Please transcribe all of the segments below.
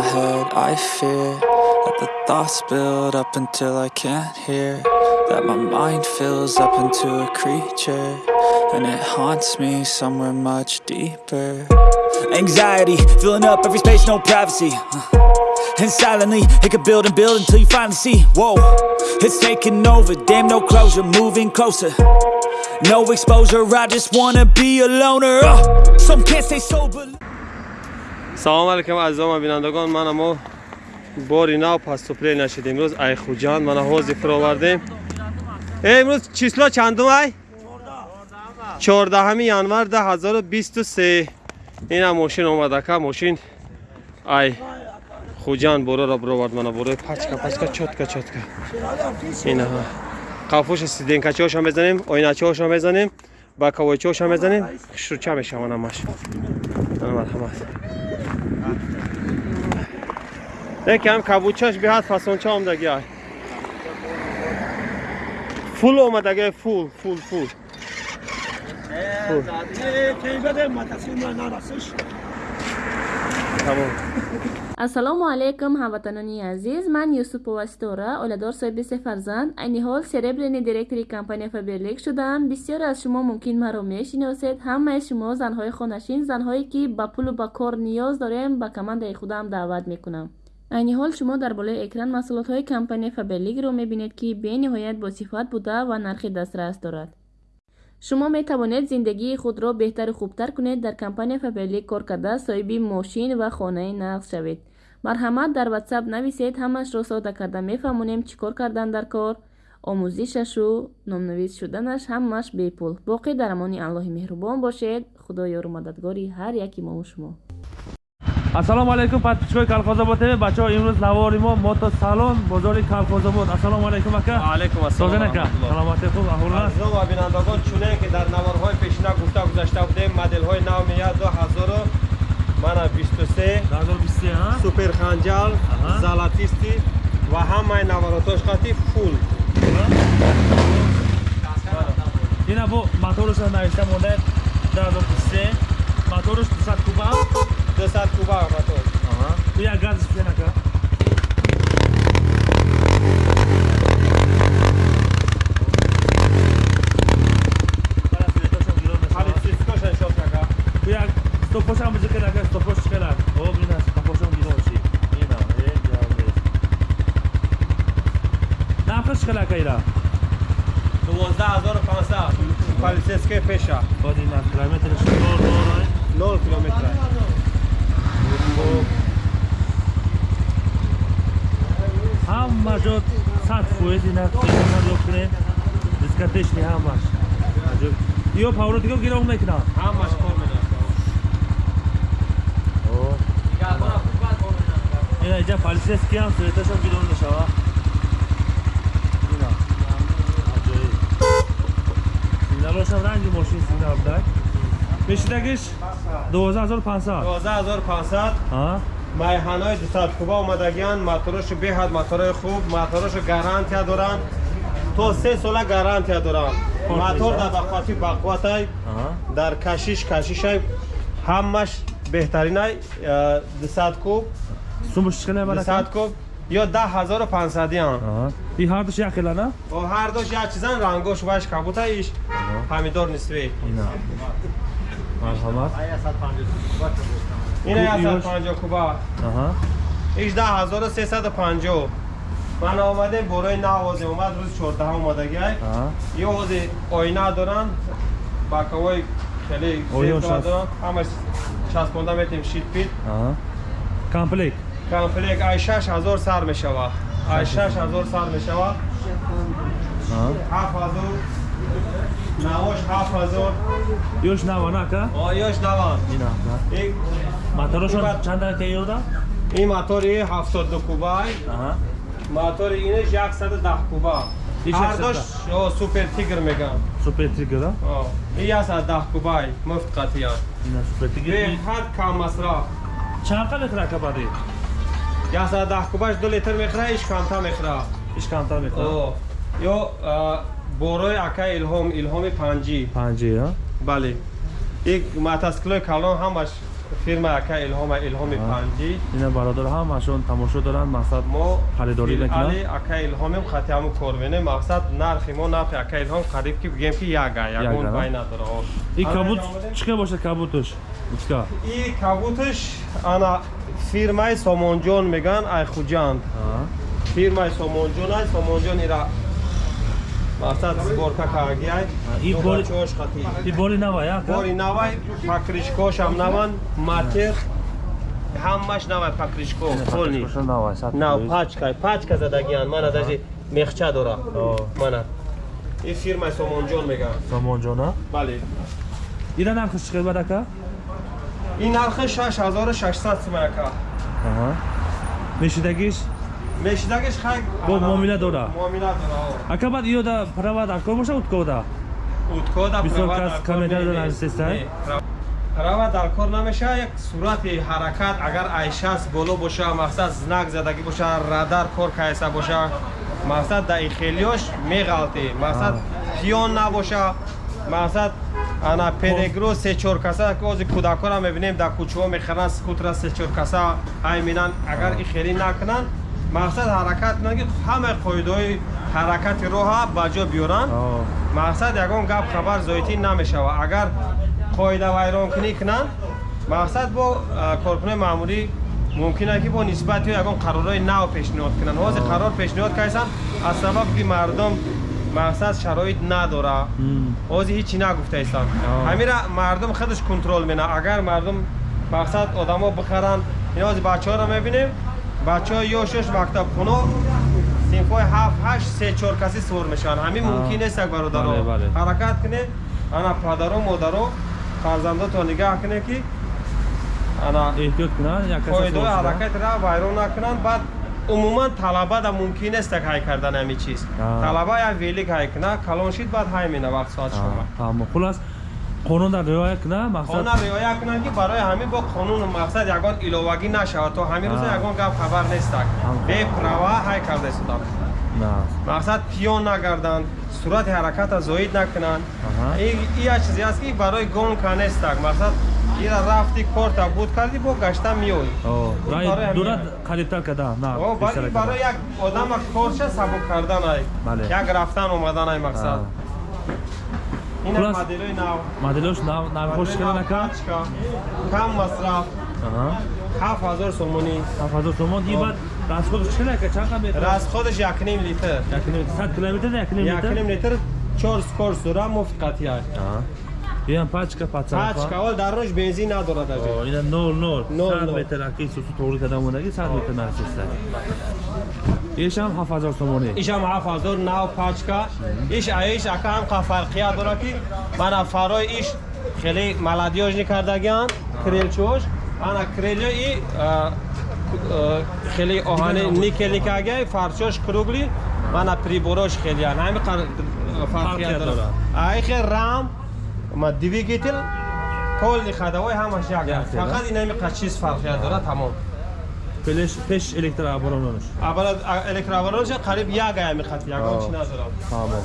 my head I fear that the thoughts build up until I can't hear That my mind fills up into a creature And it haunts me somewhere much deeper. Anxiety, filling up every space, no privacy. And silently, it could build and build until you finally see. Whoa, it's taking over, damn no closure, moving closer. No exposure, I just wanna be a loner. Uh, Some can't stay sober салом алайкум азизома бинандагон. Мана мо бори нав паступле нашид. Имрӯз айхуҷан мана ҳозир фуровардем. Имрӯз число чандум ай? Чордаҳами январ да 2023 ина мошин омадака мошин. Ай хуҷан бороро бировард мана борои пачка пачка чотка чотка. Ина қафуш стиденкачиҳоша мезанем оиначиҳоша мезанем бакавойчиҳоша мезанем хушруча мешаванамаш марҳамат یکم کبوچش به حد فسانچه آمدگی های فول آمدگی فول فول فول ассалому алайкум ҳамватанони азиз. Ман юсуповастора оиладор соҳиби се фарзанд. Айни ҳол серебрени директори компания фаберлик шудаам бисёре аз шумо мумкин маро мешиносед. Ҳамаи шумо занҳои хонашин занҳое ки ба пулу ба кор ниёз дорем ба командаи худам даъват мекунам. Айни ҳол шумо дар болои экран маҳсулотҳои компания фаберлигро мебинед ки бениҳоят босифат буда ва нархи дастрас дорад. Шумо метавонед зиндагии худро беҳтару хубтар кунед. Дар компания фаберлик кор карда соҳиби мошин ва хонаи нағз шавед марҳамат дар ватсап нависед ҳамаашро сода карда. Мефаҳмонем чӣ кор кардан дар кор? Омӯзишашу номнавис шуданаш ҳамааш бепул. Боқӣ дар амони аллоҳи меҳрубон бошед. Худо ёру мададгори ҳар яки мову шумо. Ассалому алайкум подписчикои калхозобод тв бачаҳо имрӯз навори мо мотосалон бозори калхозобод ассалому алайкум ака. Алайкум ассалом созен ака. саломати хуб аҳурна азизон ва бинандагон чуне ки дар наворҳои пешина гуфта гузашта будем моделҳои нав меяд до ҳазору мана бисту се. Суперханҷал золотисти ва ҳамаи наворотош хати фул. Ина бо моторуша навишта монда даҳазор бисту се моторуш дусад куба? 200 куба мотор. Полицейская пеша. Один километр, 0 километра. ҳама ҷо сад фоиз инакунед дискотечни ҳамаш ё павротиго гиром мекунад ҳамаш кор ина иҷа полисейскиам суеташо гиром мешава сигналошам ранги мошин сигнал будай мешидагиш 12500 12500 майҳанои дусадкуба омадагианд моторошо беҳад моторои хуб моторошо гарантия доранд. То се сола гарантия доранд. Мотор дар бақуввати бақувватай дар кашиш кашишай ҳамаш беҳтаринай дусадкуб дусадкуб ё да ҳазору пансадиан и ҳардуш як хелана ҳардуш як чизан рангош ваш кабута иш помидор нисве марҳамат. Ина 150 куба. Иш 10350 ман омадем борои навозе омад рӯзи 14 омадагӣ ё ҳози оина доранд. Бакавои хеле доранд. Ҳамаш часпонда метем шитпит комплект комплект ай 6000 сар мешавад ай 6000 сар мешавад 7000 навош ҳафт ҳазор. Ёш наван ака? Ёш наван. Моторошон чанда тайёрда ин мотори ҳафтоду кубай мотори инаш яксаду даҳ куба. Ҳардош супер тигр меган супер тигр ин яксаду даҳ кубай муфт қатиян беҳад кам масраф. Чанқа мехӯра ака баъди яксаду даҳ кубаш ду литр мехӯра иш камтар мехӯра иш камтар мехӯра ё борои ака илҳом илҳоми панҷӣ панҷӣ бале ин мотоциклои калон ҳамаш фирма ака илҳом илҳоми панҷӣ ина бародар ҳамашон тамошо доранд мақсад мо Харидорӣ али ака илҳомем хати ҳаму корвене мақсад нархи мо нархи ака илҳом қариб ки бигем ки яга ягон бай надора о. и Ана кабут чӣ ка бошад кабутуш ичка и кабуташ ана фирмаи сомонҷон меган айхуҷанд фирмаи сомонҷон ай сомонҷон ира мақсад сборка каагиай и бори- чош хати и боли нава я ка бори навай пакришкошам наван матер ҳамаш навай пакришко полни нава сад на пачка пачка задагиан мана даже мехча дора. Мана. И фирмаи сомонҷон меган сомонҷона? Бале. Ира нархиш чӣ қимат ин нархи 6600 сум ака мешидагиш мешидагиш хай Бо муомила дора? муомила дора о. ака баъд иёда права дар кор боша уткода уткода Бисёр права кас дар кор комментар не- доранд, не- сестай? не. права дар кор намеша як сурати ҳаракат агар айшас боло боша мақсад знак задагӣ боша радар кор кайса боша мақсад да ихелиёш меғалти мақсад пиён набоша мақсад ана перегро се чор каса ози кӯдакора мебинем дар кӯчаҳо мехаранд скутра се чор каса ай минан агар ихелӣ накунанд. Мақсад ҳаракат кунанд ки ҳамаи қоидаҳои ҳаракати роҳа ба ҷо биёранд. Мақсад ягон гап хабар зоитӣ намешава агар қоида вайронкунӣ кунанд мақсад бо коркунои маъмурӣ мумкин аст ки бо нисбати ягон қарорҳои нав пешниҳод кунанд. Ҳозир қарор пешниҳод кайсан? Аз сабаб ки мардум мақсад шароит надора. Ҳозир ҳичи нагуфтаистанд ҳамира мардум худаш контрол мена. Агар мардум мақсад одамо бихаранд ин ҳозир бачаҳоро мебинем. Бачаҳо ёшош мактабхоно синфҳои ҳафт ҳашт се чор каси свор мешаванд. Ҳамин мумкин нест як бародаро ҳаракат кунед ана падаро модаро фарзандотро нигаҳ кунед ки ана эҳтиёт кунанд шуда. ҳаракатро вайрон накунанд. Баъд умуман талаба да мумкин нест як ҳай кардан ҳамин чиз. Талаба як велик ҳай куна калон шид баъд ҳай мена вақт соат шума. А, тамом хулас қонун дар риоя кунад мақсад? Қонун риоя кунанд ки барои ҳамин бо қонун мақсад ягон иловагӣ нашавад то ҳамин рӯза ягон гап хабар нестак бе права ҳай карда истодам на. Мақсад пиён нагарданд сурати ҳараката зоид накунанд. Аҳа. И- и як чизе аст ки барои гонка нестак мақсад ира рафти корта буд карди бо гашта ҳамин- дурат қарибтар када. барои як одама корша сабук кардан ай. Бале. як рафтан омадан ай мақсад. Ин Хулас- моделои нав. Моделош нав- навхош када нака? Пачка, кам масраф. Ҳафт ҳазор сомонӣ ҳафт ҳазор сомон и баъд расходш чӣ нака? Чанд қа метр расходаш якним литр сад километр якним якним литр литр чор скор сура муфт қатӣ пачка пачка пачка ол дар рӯш бензин надорад ажо О, ина нол нол Нол, сад нол. метр аки сусу тоғри када мондаги сад метр насиста ишам ҳафт ҳазор сомонӣ. Ишам ҳафт ҳазор нав пачка. Иш аиш ака ҳам қа фарқият дора ки мана фарои иш хеле маладёжни кардагиан крелчош ана крелё и а, а, хеле оҳани никели кагиай фарчош кругли. Мана приборош хелиян ҳами қар- фарқият Фарқият дора дора. айхе рам ма двигател колни хадавои ҳамаш як. Фақат ин ҳами қачиз фарқият дора тамом пеш электр аборононаш аввал электроаваронш қариб як ая мехати ягон О. чи надорам тамом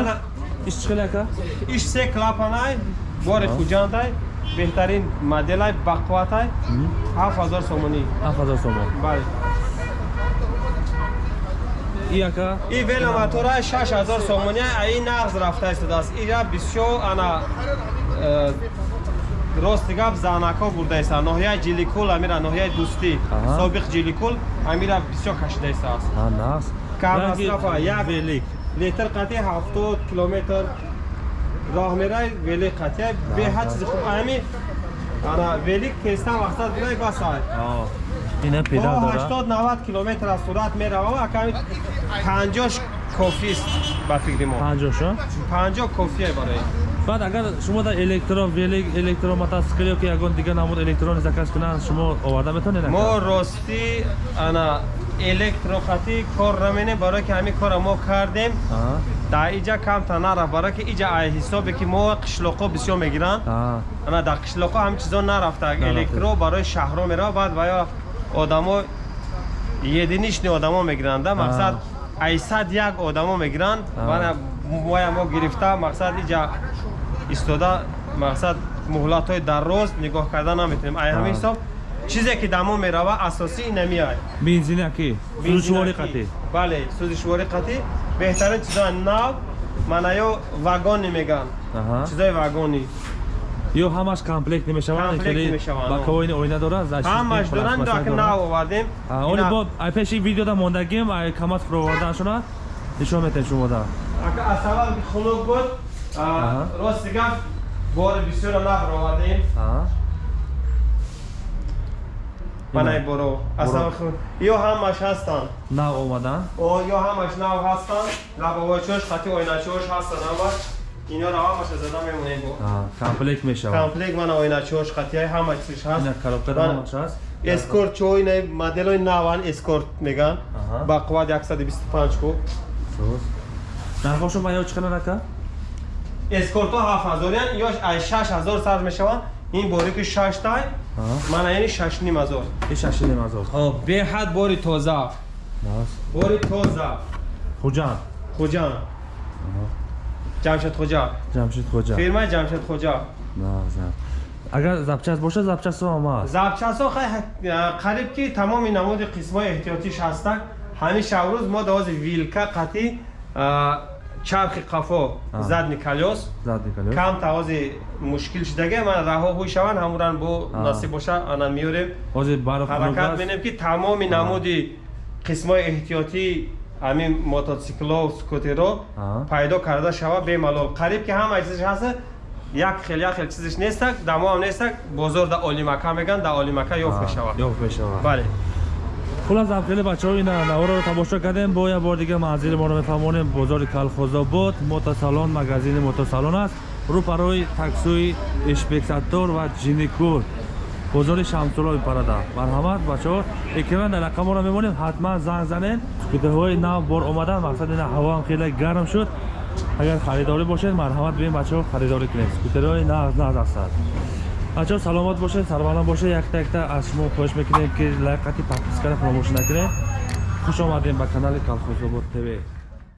Ана- иш чӣ хеле ака иш се клапанай бори хуҷантай беҳтарин моделай бақватай. Ҳафт ҳазор сомонӣ. Ҳафт ҳазор сомон. Бале и ака и шаш ҳазор сомонӣ аи нағз рафта истодааст. Ира бисёр ана э, рости гап заънако бурда истанд ноҳияи ҷиликул амира ноҳияи дӯстӣ собиқ ҷиликул амира бисёр кашида истааст нағз. Кам Яки масрафа, як- велик. литр қатъи ҳафтод километр роҳ мерай вели қатъи беҳад чизи хуб ами ана вели кестан мақсад будай басай О, ина педар дора 80-90 километр аз сурат меравам аками 50 кофист ба фикри мо. Панҷошо 50 кофия барои. Баъд агар шумо дар электро велик электро мотоцикл ёки ягон дигар намуд электрони заказ кунанд шумо оварда метавонед мо рости ана электроқати кор наменем барое ки ҳамин кора мо кардем. Аҳа, дар иҷа камта нарафт барое ки иҷа ай ҳисобе ки мо қишлоқо бисёр мегиранд. Аҳа. ана дар қишлоқо ҳамин чизо нарафта. Нарафта. электро барои шаҳрҳо мерава баъд вая одамо единични одамо мегиранда мақсад айсад як одамо мегиранд. А. бана моя мо гирифта мақсад иҷа истода мақсад муҳлатҳои дароз нигоҳ кардан наметавонем ай ҳамин Ҳа. ҳисоб чизе ки дамо мерава асосӣ инамиай бензини акӣ сӯзишвори қатӣ бале сӯзишвори қатӣ беҳтарин чизои нав манаё вагони меган. Аҳа. чизои вагони ё ҳамаш комплект намешаванд мешаванд, ба о. кавоини оина дорад? Ҳамаш доранд дорад. нав овардем Ина- бо пеши видеода мондагим ай камат фуровардаашона нишон метаҳед шумода Ака аз сабаби хунук буд рости гап бори бисёра навр овардем манай боро. Аз Боро. сабаби хунук ё ҳамаш ҳастанд? Нав омадан? Ё ҳамаш нав ҳастанд. Лабовочош хати оиначош ҳастанд ҳамаш инёро ҳамаша зада мемонем бо комплект мешавад. Комплект мана оиначош хатиҳои ҳама чизш ҳаст. Ина коробкада Бана. ҳамаш аст эскорт чои на моделои наван эскорт меган. Аҳа. ба қувват 125 куб нархошо ма ё чӣ қадар ака эскортҳо 7000ян ё ай 6000 сарз мешаванд. Ин бори ки 6 тай мана яъни 6500 и шашини мазор ҳо беҳад бори тоза. Бори тоза. Хуҷан хуҷан ҷамшед хуҷа ҷамшид хуҷа фирмаи ҷамшед хуҷа агар запчас бошад запчасо ҳам аст запчасҳо қариб ки тамоми намуди қисмҳои эҳтиётиш ҳастанд ҳамиша аврӯз мо давози вилка қатӣ а, чархи қафо задни калёс задни калёс кам тавози мушкил шудаги ман раҳо ҳуй шаванд ҳамуран бо насиб боша ана миёрем ҳозир баро ҳаракат менем ки тамоми намуди қисмҳои эҳтиётӣ ҳамин мотоцикло скутеро пайдо карда шава бемалол. Қариб ки ҳама чизиш ҳаста як хел як хел чизиш нестак дамо ҳам нестак бозор да олимака меган да олимака ёфт мешавад ёфт мешавад бале. Хулас завқели бачаҳо ина навороро тамошо кардем бо як бор дига манзили моро мефаҳмонем бозори калхозобод мотосалон магазини мотосалон аст рӯпарои таксои инспектатор ва ҷиникур бозори шамсулои парада марҳамат бачаҳо экранан дар рақаморо мемонем ҳатман занг занед скутерҳои нав бор омадан мақсад ина ҳавоам хеле гарм шуд агар харидорӣ бошед марҳамат биёед бачаҳо харидорӣ кунед скутерҳои нағз нағз ҳастанд бачаҳо саломат бошед сарбаланд бошед якта якта аз шумо хоҳиш мекунем ки лайк қатӣ подпискаро фаромӯш накунед хуш омадем ба канали калхозобод тв